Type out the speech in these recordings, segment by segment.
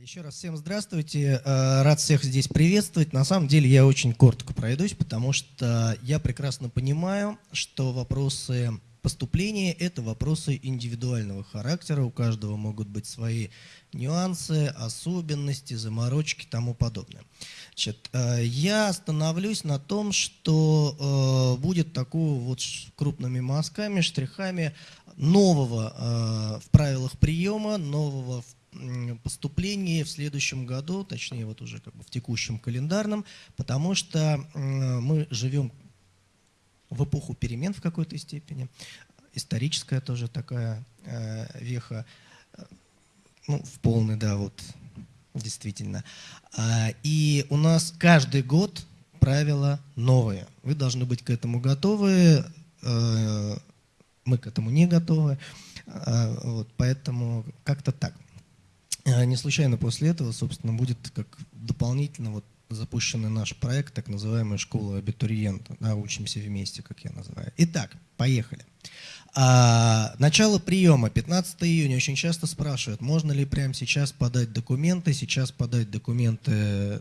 Еще раз всем здравствуйте. Э, рад всех здесь приветствовать. На самом деле я очень коротко пройдусь, потому что я прекрасно понимаю, что вопросы поступления – это вопросы индивидуального характера. У каждого могут быть свои нюансы, особенности, заморочки и тому подобное. Значит, э, я остановлюсь на том, что э, будет такого вот крупными мазками, штрихами нового в правилах приема, нового в поступлении в следующем году, точнее вот уже как бы в текущем календарном, потому что мы живем в эпоху перемен в какой-то степени, историческая тоже такая э, веха, ну, в полный, да, вот, действительно. А, и у нас каждый год правила новые. Вы должны быть к этому готовы, э, мы к этому не готовы, а, вот, поэтому как-то так. А, не случайно после этого, собственно, будет как дополнительно вот запущенный наш проект, так называемая школа абитуриента. Да, учимся вместе, как я называю. Итак, поехали. А, начало приема, 15 июня. Очень часто спрашивают, можно ли прямо сейчас подать документы. Сейчас подать документы э,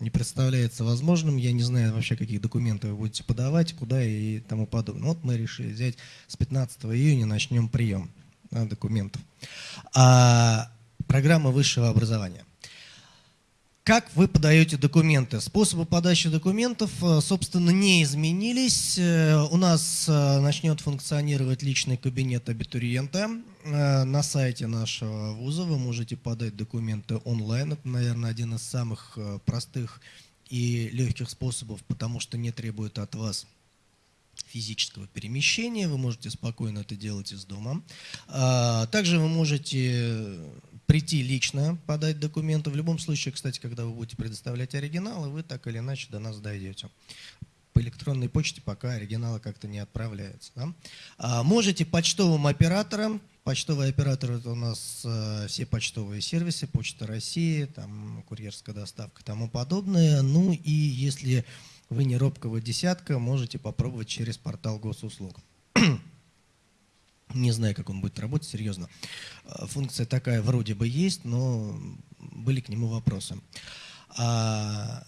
не представляется возможным. Я не знаю вообще, какие документы вы будете подавать, куда и тому подобное. Вот мы решили взять с 15 июня, начнем прием документов. А, программа высшего образования. Как вы подаете документы? Способы подачи документов, э, собственно, не изменились. Э, у нас э, начнет функционировать личный кабинет абитуриента. На сайте нашего вуза вы можете подать документы онлайн. Это, наверное, один из самых простых и легких способов, потому что не требует от вас физического перемещения. Вы можете спокойно это делать из дома. А, также вы можете прийти лично, подать документы. В любом случае, кстати, когда вы будете предоставлять оригиналы, вы так или иначе до нас дойдете. По электронной почте пока оригиналы как-то не отправляются. Да? А, можете почтовым оператором, почтовый оператор это у нас э, все почтовые сервисы, Почта России, там, курьерская доставка и тому подобное. Ну и если вы не робкого десятка, можете попробовать через портал госуслуг. Не знаю, как он будет работать, серьезно. А, функция такая вроде бы есть, но были к нему вопросы. А,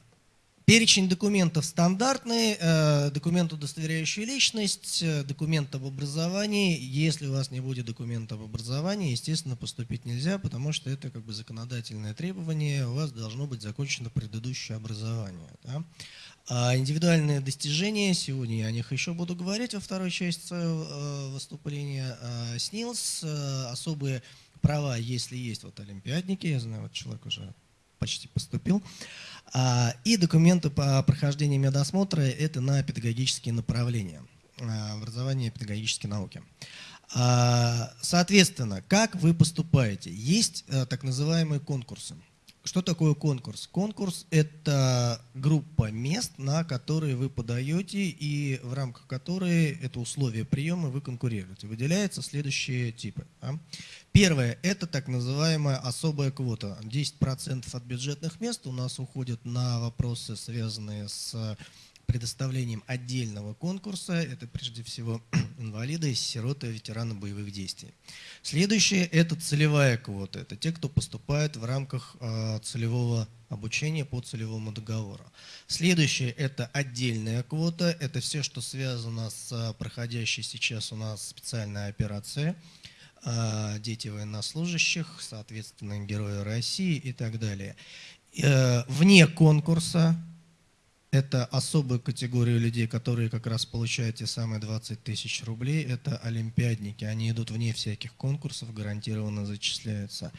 перечень документов стандартный, э, документ, удостоверяющий личность, э, документ об образовании. Если у вас не будет документа об образовании, естественно, поступить нельзя, потому что это как бы законодательное требование, у вас должно быть закончено предыдущее образование. Да? А индивидуальные достижения, сегодня я о них еще буду говорить во второй части э, выступления. А, СНИЛС, э, особые права, если есть вот олимпиадники, я знаю, вот человек уже почти поступил. А, и документы по прохождению медосмотра – это на педагогические направления, образование и педагогические науки. Соответственно, как вы поступаете? Есть э, так называемые конкурсы. Что такое конкурс? Конкурс – это группа мест, на которые вы подаете, и в рамках которой это условия приема вы конкурируете. Выделяются следующие типы. Первое – это так называемая особая квота. 10% от бюджетных мест у нас уходят на вопросы, связанные с предоставлением отдельного конкурса. Это прежде всего инвалиды, сироты, ветераны боевых действий. Следующее – это целевая квота. Это те, кто поступает в рамках а, целевого обучения по целевому договору. Следующее – это отдельная квота. Это все, что связано с а, проходящей сейчас у нас специальной операцией а, дети военнослужащих, соответственно, герои России и так далее. Э, вне конкурса это особая категория людей, которые как раз получают те самые 20 тысяч рублей. Это олимпиадники. Они идут вне всяких конкурсов, гарантированно зачисляются.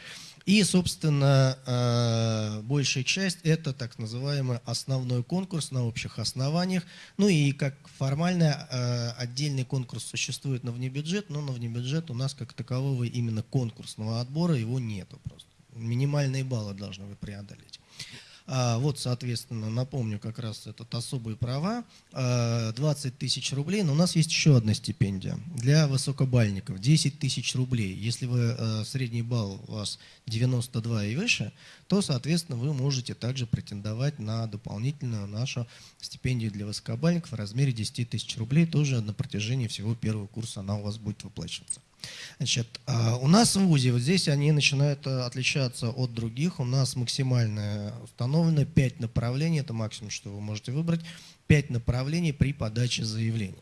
И, собственно, э, большая часть – это так называемый основной конкурс на общих основаниях. Ну и как формально э, отдельный конкурс существует на внебюджет, но на внебюджет у нас как такового именно конкурсного отбора его нету просто. Минимальные баллы должны вы преодолеть. А, вот, соответственно, напомню как раз этот особые права, 20 а, тысяч рублей, но у нас есть еще одна стипендия для высокобальников, 10 тысяч рублей. Если вы, а, средний балл у вас 92 и выше, то, соответственно, вы можете также претендовать на дополнительную нашу стипендию для высокобальников в размере 10 тысяч рублей, тоже на протяжении всего первого курса она у вас будет выплачиваться. Значит, а, у нас в ВУЗе, вот здесь они начинают э, отличаться от других. У нас максимально установлено 5 направлений, это максимум, что вы можете выбрать, 5 направлений при подаче заявления.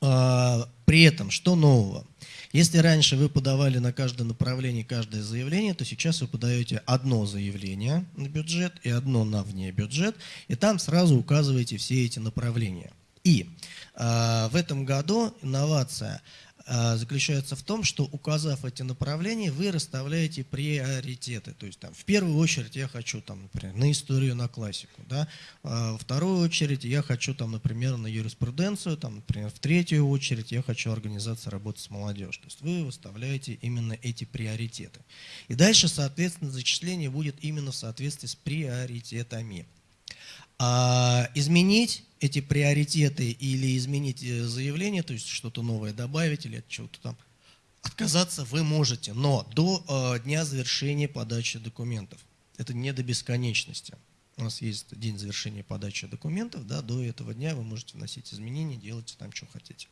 А, при этом, что нового? Если раньше вы подавали на каждое направление каждое заявление, то сейчас вы подаете одно заявление на бюджет и одно на вне бюджет, и там сразу указываете все эти направления. И э, в этом году инновация – заключается в том, что указав эти направления, вы расставляете приоритеты. То есть там, в первую очередь я хочу, там, например, на историю, на классику. Да? А во вторую очередь я хочу, там, например, на юриспруденцию. Там, например, в третью очередь я хочу организация работы с молодежью. То есть вы выставляете именно эти приоритеты. И дальше, соответственно, зачисление будет именно в соответствии с приоритетами. А изменить эти приоритеты или изменить э, заявление, то есть что-то новое добавить или от чего-то там отказаться вы можете, но до э, дня завершения подачи документов. Это не до бесконечности. У нас есть день завершения подачи документов, да, до этого дня вы можете вносить изменения, делайте там, что хотите.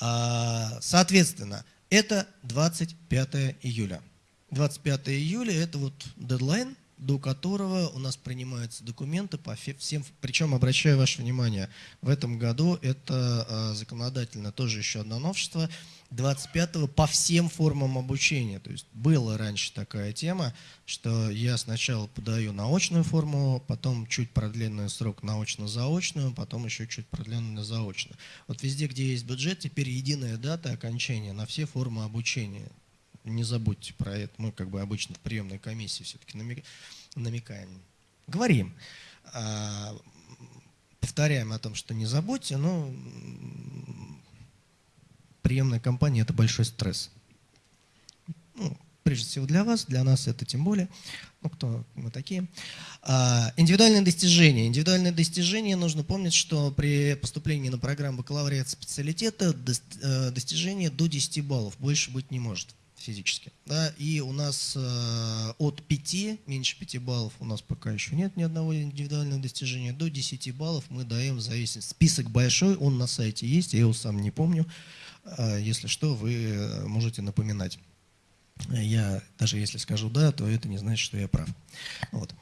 А, соответственно, это 25 июля. 25 июля – это вот дедлайн, до которого у нас принимаются документы по всем, причем обращаю ваше внимание, в этом году это а, законодательно тоже еще одно новшество, 25-го по всем формам обучения. То есть была раньше такая тема, что я сначала подаю наочную форму, потом чуть продленный срок наочно-заочную, потом еще чуть продленную заочную. Вот везде, где есть бюджет, теперь единая дата окончания на все формы обучения не забудьте про это. Мы как бы обычно в приемной комиссии все-таки намекаем. Говорим, а, повторяем о том, что не забудьте, но приемная компания – это большой стресс. Ну, прежде всего для вас, для нас это тем более. Ну, кто мы такие. А, индивидуальные достижения. Индивидуальные достижения, нужно помнить, что при поступлении на программу бакалавриата специалитета э, достижения до 10 баллов, больше быть не может физически. Да, и у нас э, от 5, меньше 5 баллов у нас пока еще нет ни одного индивидуального достижения, до 10 баллов мы даем в зависимости. Список большой, он на сайте есть, я его сам не помню. Э, если что, вы можете напоминать. Я даже если скажу «да», то это не значит, что я прав. Вот.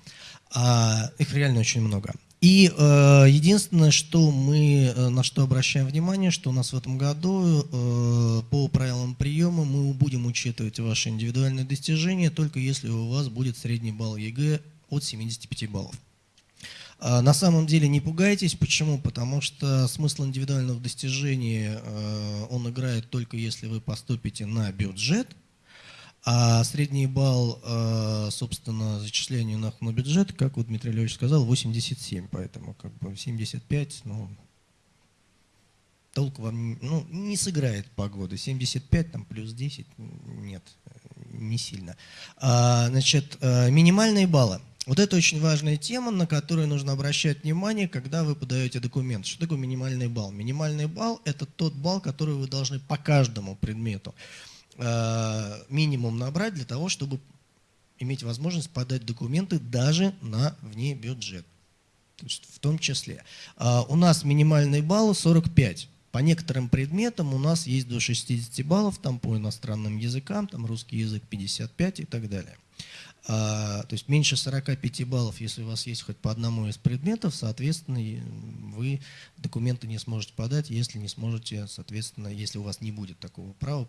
А их реально очень много. И э, единственное, что мы, э, на что обращаем внимание, что у нас в этом году э, по правилам приема мы будем учитывать ваши индивидуальные достижения, только если у вас будет средний балл ЕГЭ от 75 баллов. А на самом деле не пугайтесь. Почему? Потому что смысл индивидуального достижения, э, он играет только если вы поступите на бюджет – а средний балл, э, собственно, зачисления на, бюджет, как вот Дмитрий Львович сказал, 87, поэтому как бы 75, ну, толк вам ну, не сыграет погода. 75 там плюс 10, нет, не сильно. А, значит, э, минимальные баллы. Вот это очень важная тема, на которую нужно обращать внимание, когда вы подаете документ. Что такое минимальный балл? Минимальный балл – это тот балл, который вы должны по каждому предмету минимум набрать для того, чтобы иметь возможность подать документы даже на вне бюджет. То есть в том числе. А у нас минимальный балл 45. По некоторым предметам у нас есть до 60 баллов, там по иностранным языкам, там русский язык 55 и так далее. А, то есть меньше 45 баллов, если у вас есть хоть по одному из предметов, соответственно, вы документы не сможете подать, если не сможете, соответственно, если у вас не будет такого права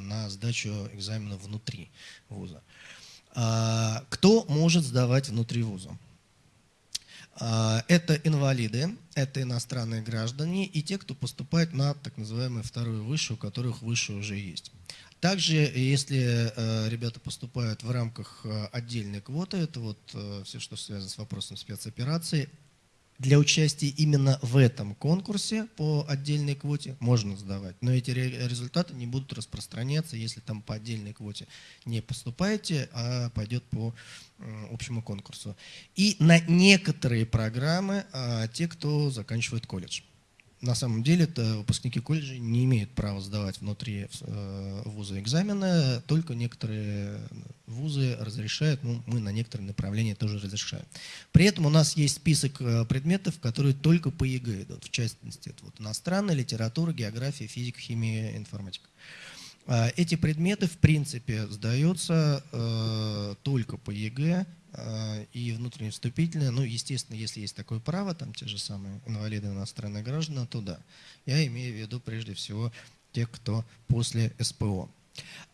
на сдачу экзамена внутри вуза. А, кто может сдавать внутри вуза? А, это инвалиды, это иностранные граждане и те, кто поступает на так называемую вторую высшую, у которых высшая уже есть. Также, если ребята поступают в рамках отдельной квоты, это вот все, что связано с вопросом спецоперации, для участия именно в этом конкурсе по отдельной квоте можно сдавать. Но эти результаты не будут распространяться, если там по отдельной квоте не поступаете, а пойдет по общему конкурсу. И на некоторые программы а, те, кто заканчивает колледж. На самом деле это выпускники колледжа не имеют права сдавать внутри э, вуза экзамены, только некоторые вузы разрешают, ну, мы на некоторые направления тоже разрешаем. При этом у нас есть список э, предметов, которые только по ЕГЭ идут, в частности, это вот иностранная литература, география, физика, химия, информатика. А, эти предметы, в принципе, сдаются э, только по ЕГЭ и внутренне вступительные. Ну, естественно, если есть такое право, там те же самые инвалиды, иностранные граждане, то да. Я имею в виду прежде всего тех, кто после СПО.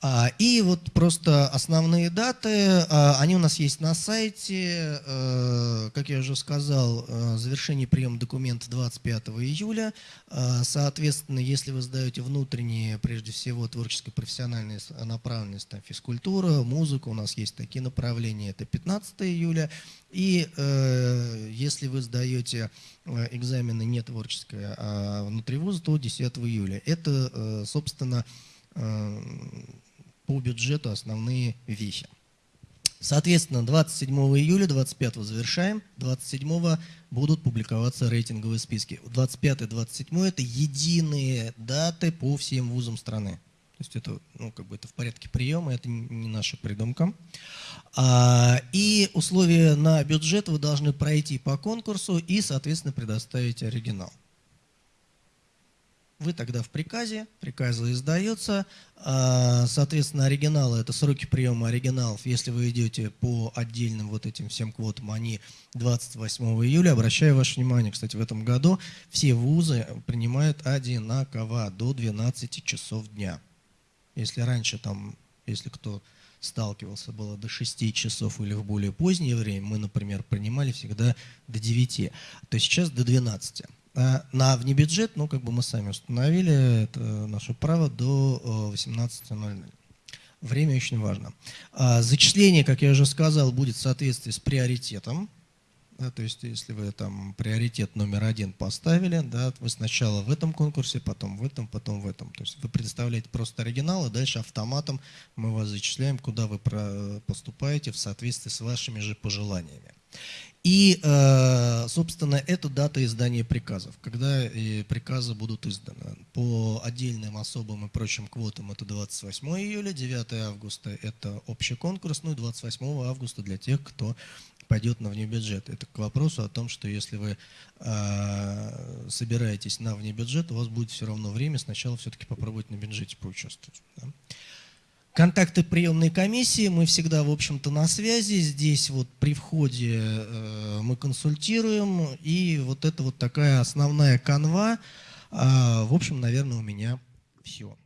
А, и вот просто основные даты, а, они у нас есть на сайте. Э, как я уже сказал, э, завершение приема документов 25 июля. А, соответственно, если вы сдаете внутренние, прежде всего, творческие профессиональные направленности, там, физкультура, музыка, у нас есть такие направления, это 15 июля. И э, если вы сдаете экзамены не творческое, а внутри вуза, то 10 июля. Это, собственно, Э, по бюджету основные вещи. Соответственно, 27 июля, 25 завершаем, 27 будут публиковаться рейтинговые списки. 25-27 это единые даты по всем вузам страны. То есть это, ну, как бы это в порядке приема, это не наша придумка. А, и условия на бюджет вы должны пройти по конкурсу и, соответственно, предоставить оригинал вы тогда в приказе, приказы издается, а, соответственно, оригиналы, это сроки приема оригиналов, если вы идете по отдельным вот этим всем квотам, они 28 июля. Обращаю ваше внимание, кстати, в этом году все вузы принимают одинаково до 12 часов дня. Если раньше там, если кто сталкивался, было до 6 часов или в более позднее время, мы, например, принимали всегда до 9, то сейчас до 12. А на внебюджет, ну, как бы мы сами установили, это наше право до 18.00. Э, Время очень важно. А зачисление, как я уже сказал, будет в соответствии с приоритетом. Да, то есть, если вы там приоритет номер один поставили, да, вы сначала в этом конкурсе, потом в этом, потом в этом. То есть вы предоставляете просто оригинал, и дальше автоматом мы вас зачисляем, куда вы поступаете в соответствии с вашими же пожеланиями. И, э, собственно, это дата издания приказов, когда приказы будут изданы. По отдельным особым и прочим квотам это 28 июля, 9 августа это общий конкурс, ну и 28 августа для тех, кто пойдет на внебюджет. Это к вопросу о том, что если вы э, собираетесь на внебюджет, у вас будет все равно время сначала все-таки попробовать на бюджете поучаствовать. Да? Контакты приемной комиссии, мы всегда, в общем-то, на связи. Здесь вот при входе э, мы консультируем. И вот это вот такая основная канва. Э, в общем, наверное, у меня все.